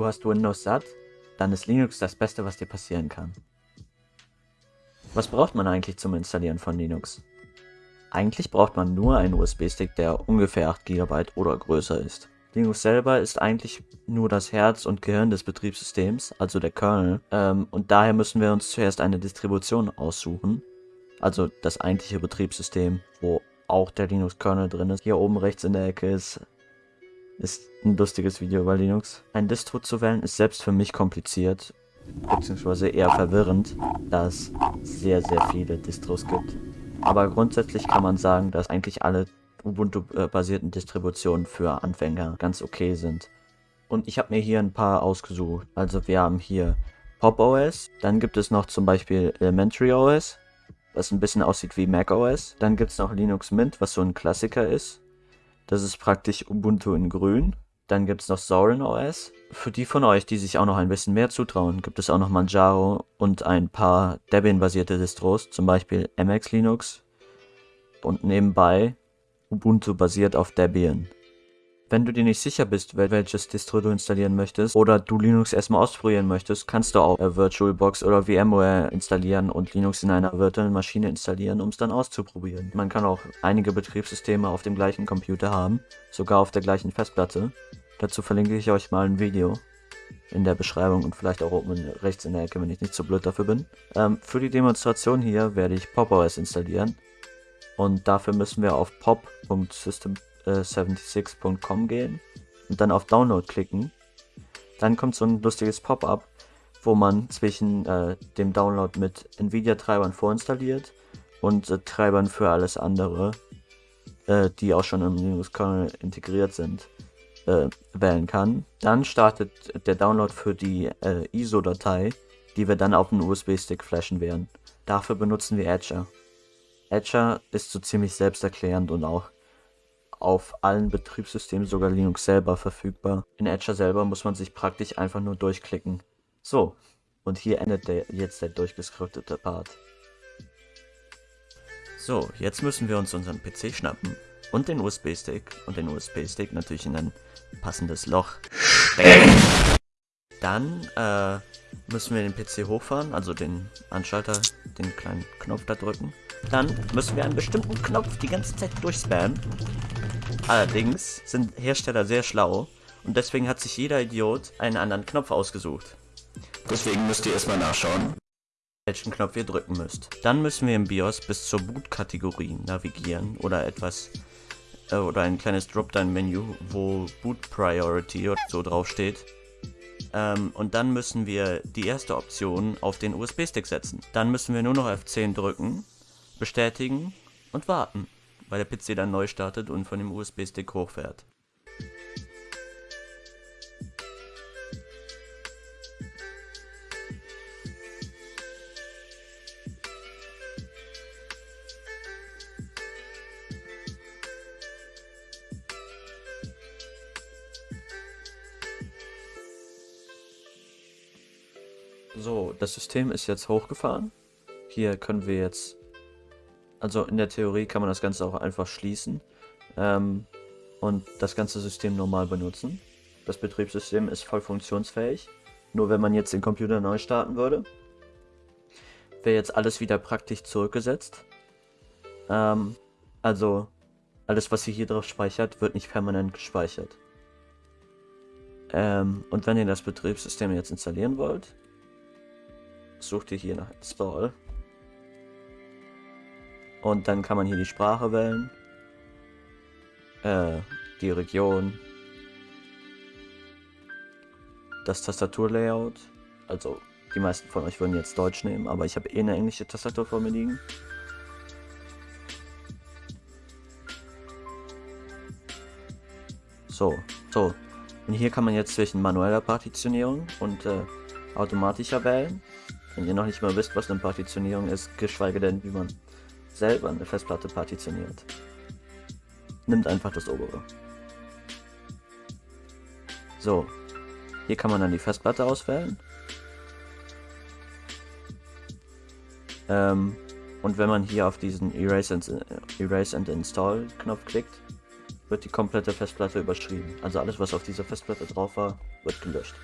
du hast Windows satt, dann ist Linux das Beste, was dir passieren kann. Was braucht man eigentlich zum Installieren von Linux? Eigentlich braucht man nur einen USB-Stick, der ungefähr 8 GB oder größer ist. Linux selber ist eigentlich nur das Herz und Gehirn des Betriebssystems, also der Kernel, ähm, und daher müssen wir uns zuerst eine Distribution aussuchen, also das eigentliche Betriebssystem, wo auch der Linux-Kernel drin ist. Hier oben rechts in der Ecke ist, ist ein lustiges Video über Linux. Ein Distro zu wählen ist selbst für mich kompliziert, beziehungsweise eher verwirrend, da es sehr, sehr viele Distros gibt. Aber grundsätzlich kann man sagen, dass eigentlich alle Ubuntu-basierten Distributionen für Anfänger ganz okay sind. Und ich habe mir hier ein paar ausgesucht. Also wir haben hier Pop OS, dann gibt es noch zum Beispiel Elementary OS, was ein bisschen aussieht wie Mac OS. Dann gibt es noch Linux Mint, was so ein Klassiker ist. Das ist praktisch Ubuntu in grün. Dann gibt es noch Zorin OS. Für die von euch, die sich auch noch ein bisschen mehr zutrauen, gibt es auch noch Manjaro und ein paar Debian-basierte Distros, zum Beispiel MX Linux. Und nebenbei Ubuntu basiert auf Debian. Wenn du dir nicht sicher bist, welches Distro du installieren möchtest oder du Linux erstmal ausprobieren möchtest, kannst du auch äh, VirtualBox oder VMware installieren und Linux in einer virtuellen Maschine installieren, um es dann auszuprobieren. Man kann auch einige Betriebssysteme auf dem gleichen Computer haben, sogar auf der gleichen Festplatte. Dazu verlinke ich euch mal ein Video in der Beschreibung und vielleicht auch oben rechts in der Ecke, wenn ich nicht so blöd dafür bin. Ähm, für die Demonstration hier werde ich PopOS installieren. Und dafür müssen wir auf pop.system76.com gehen und dann auf Download klicken. Dann kommt so ein lustiges Pop-up, wo man zwischen äh, dem Download mit Nvidia-Treibern vorinstalliert und äh, Treibern für alles andere, äh, die auch schon im Linux-Kernel integriert sind, äh, wählen kann. Dann startet der Download für die äh, ISO-Datei, die wir dann auf den USB-Stick flashen werden. Dafür benutzen wir Etcher. Etcher ist so ziemlich selbsterklärend und auch auf allen Betriebssystemen, sogar Linux selber verfügbar. In Etcher selber muss man sich praktisch einfach nur durchklicken. So, und hier endet der, jetzt der durchgeskriptete Part. So, jetzt müssen wir uns unseren PC schnappen und den USB-Stick und den USB-Stick natürlich in ein passendes Loch stecken. Dann äh, müssen wir den PC hochfahren, also den Anschalter, den kleinen Knopf da drücken. Dann müssen wir einen bestimmten Knopf die ganze Zeit durchspammen. Allerdings sind Hersteller sehr schlau und deswegen hat sich jeder Idiot einen anderen Knopf ausgesucht. Deswegen müsst ihr erstmal nachschauen, welchen Knopf ihr drücken müsst. Dann müssen wir im BIOS bis zur Boot-Kategorie navigieren oder etwas äh, oder ein kleines Dropdown-Menü, wo Boot Priority oder so draufsteht. Ähm, und dann müssen wir die erste Option auf den USB-Stick setzen. Dann müssen wir nur noch F10 drücken bestätigen und warten, weil der PC dann neu startet und von dem USB-Stick hochfährt. So, das System ist jetzt hochgefahren. Hier können wir jetzt also in der Theorie kann man das Ganze auch einfach schließen ähm, und das ganze System normal benutzen. Das Betriebssystem ist voll funktionsfähig. Nur wenn man jetzt den Computer neu starten würde, wäre jetzt alles wieder praktisch zurückgesetzt. Ähm, also alles, was ihr hier drauf speichert, wird nicht permanent gespeichert. Ähm, und wenn ihr das Betriebssystem jetzt installieren wollt, sucht ihr hier nach Install und dann kann man hier die Sprache wählen. Äh, die Region. Das Tastaturlayout. Also, die meisten von euch würden jetzt Deutsch nehmen, aber ich habe eh eine englische Tastatur vor mir liegen. So, so. Und hier kann man jetzt zwischen manueller Partitionierung und äh, automatischer wählen. Wenn ihr noch nicht mal wisst, was eine Partitionierung ist, geschweige denn, wie man selber eine Festplatte partitioniert. Nimmt einfach das obere. So, hier kann man dann die Festplatte auswählen. Ähm, und wenn man hier auf diesen Erase and, Erase and Install Knopf klickt, wird die komplette Festplatte überschrieben. Also alles, was auf dieser Festplatte drauf war, wird gelöscht.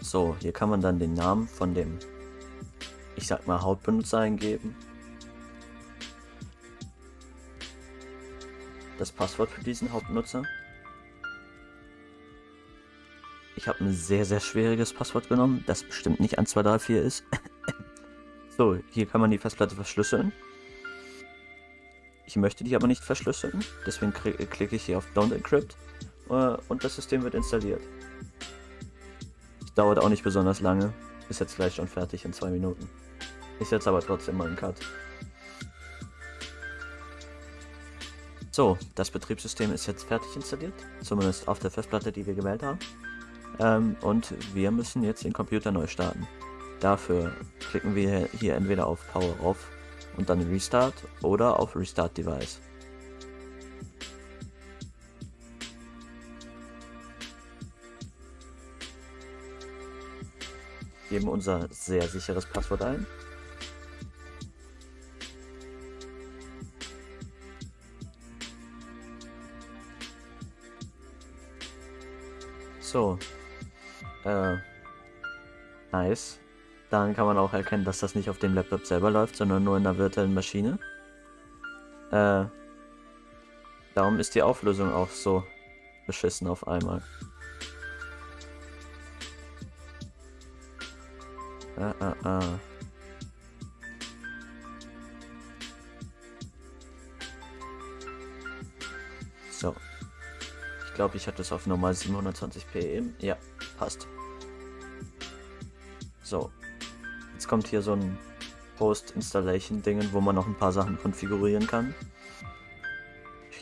So, hier kann man dann den Namen von dem, ich sag mal, Hauptbenutzer eingeben. Das Passwort für diesen Hauptnutzer. Ich habe ein sehr, sehr schwieriges Passwort genommen, das bestimmt nicht 1234 ist. so, hier kann man die Festplatte verschlüsseln. Ich möchte die aber nicht verschlüsseln, deswegen klicke ich hier auf Don't Encrypt äh, und das System wird installiert. Dauert auch nicht besonders lange, ist jetzt gleich schon fertig in zwei Minuten. Ich setze aber trotzdem mal einen Cut. So, das Betriebssystem ist jetzt fertig installiert, zumindest auf der Festplatte, die wir gewählt haben. Ähm, und wir müssen jetzt den Computer neu starten. Dafür klicken wir hier entweder auf Power Off und dann Restart oder auf Restart Device. Geben unser sehr sicheres Passwort ein. So. Äh. Nice. Dann kann man auch erkennen, dass das nicht auf dem Laptop selber läuft, sondern nur in der virtuellen Maschine. Äh, darum ist die Auflösung auch so beschissen auf einmal. Ah, ah, ah. So. Ich glaube, ich hatte es auf normal 720p eben. Ja, passt. So, Jetzt kommt hier so ein Post-Installation-Dingen, wo man noch ein paar Sachen konfigurieren kann.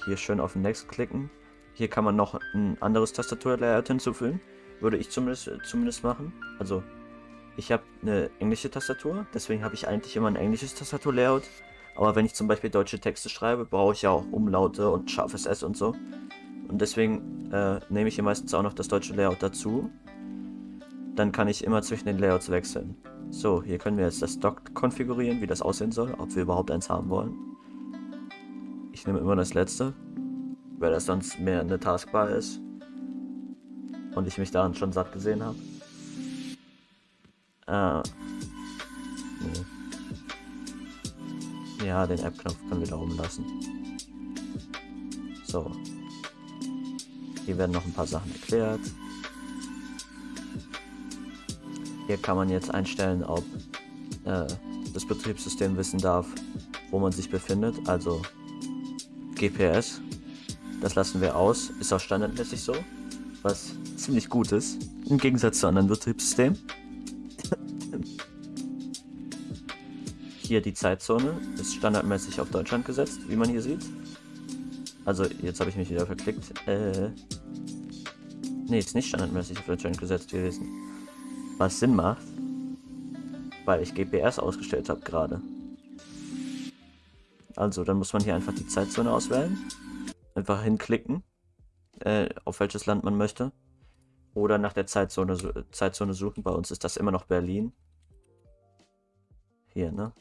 Hier schön auf Next klicken. Hier kann man noch ein anderes Tastaturlayout hinzufügen. Würde ich zumindest, zumindest machen. Also, ich habe eine englische Tastatur, deswegen habe ich eigentlich immer ein englisches Tastaturlayout. Aber wenn ich zum Beispiel deutsche Texte schreibe, brauche ich ja auch Umlaute und scharfes S und so. Und deswegen äh, nehme ich hier meistens auch noch das deutsche Layout dazu. Dann kann ich immer zwischen den Layouts wechseln. So, hier können wir jetzt das Dock konfigurieren, wie das aussehen soll, ob wir überhaupt eins haben wollen. Ich nehme immer das letzte, weil das sonst mehr eine Taskbar ist. Und ich mich daran schon satt gesehen habe. Ah. Nee. Ja, den App-Knopf können wir da oben lassen. So. Hier werden noch ein paar Sachen erklärt. Hier kann man jetzt einstellen, ob äh, das Betriebssystem wissen darf, wo man sich befindet, also GPS. Das lassen wir aus, ist auch standardmäßig so, was ziemlich gut ist, im Gegensatz zu anderen Betriebssystemen. Hier die Zeitzone ist standardmäßig auf Deutschland gesetzt, wie man hier sieht. Also, jetzt habe ich mich wieder verklickt. Äh, nee, ist nicht standardmäßig auf Deutschland gesetzt gewesen. Was Sinn macht, weil ich GPS ausgestellt habe gerade. Also, dann muss man hier einfach die Zeitzone auswählen. Einfach hinklicken, äh, auf welches Land man möchte. Oder nach der Zeitzone, Zeitzone suchen. Bei uns ist das immer noch Berlin. Hier, ne?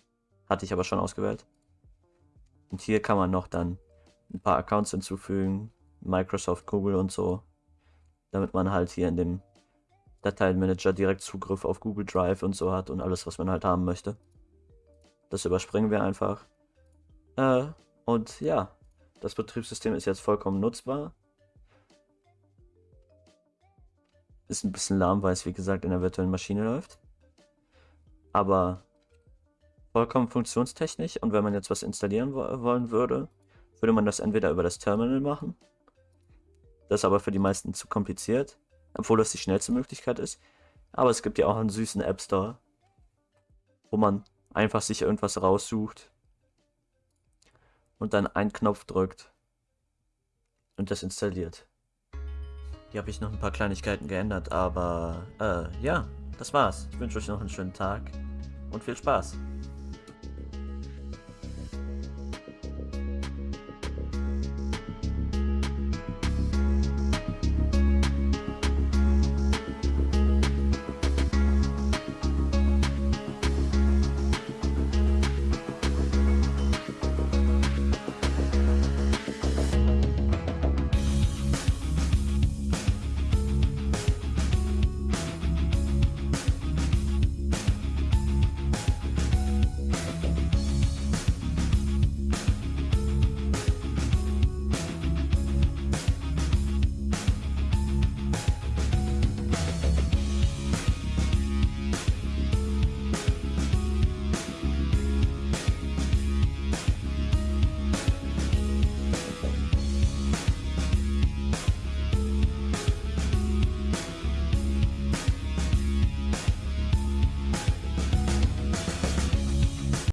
Hatte ich aber schon ausgewählt. Und hier kann man noch dann ein paar Accounts hinzufügen. Microsoft, Google und so. Damit man halt hier in dem Dateienmanager direkt Zugriff auf Google Drive und so hat und alles, was man halt haben möchte. Das überspringen wir einfach. Äh, und ja, das Betriebssystem ist jetzt vollkommen nutzbar. Ist ein bisschen lahm, weil es wie gesagt in der virtuellen Maschine läuft. Aber vollkommen funktionstechnisch und wenn man jetzt was installieren wo wollen würde, würde man das entweder über das Terminal machen. Das ist aber für die meisten zu kompliziert obwohl das die schnellste Möglichkeit ist. Aber es gibt ja auch einen süßen App Store, wo man einfach sich irgendwas raussucht und dann einen Knopf drückt und das installiert. Hier habe ich noch ein paar Kleinigkeiten geändert, aber äh, ja, das war's. Ich wünsche euch noch einen schönen Tag und viel Spaß.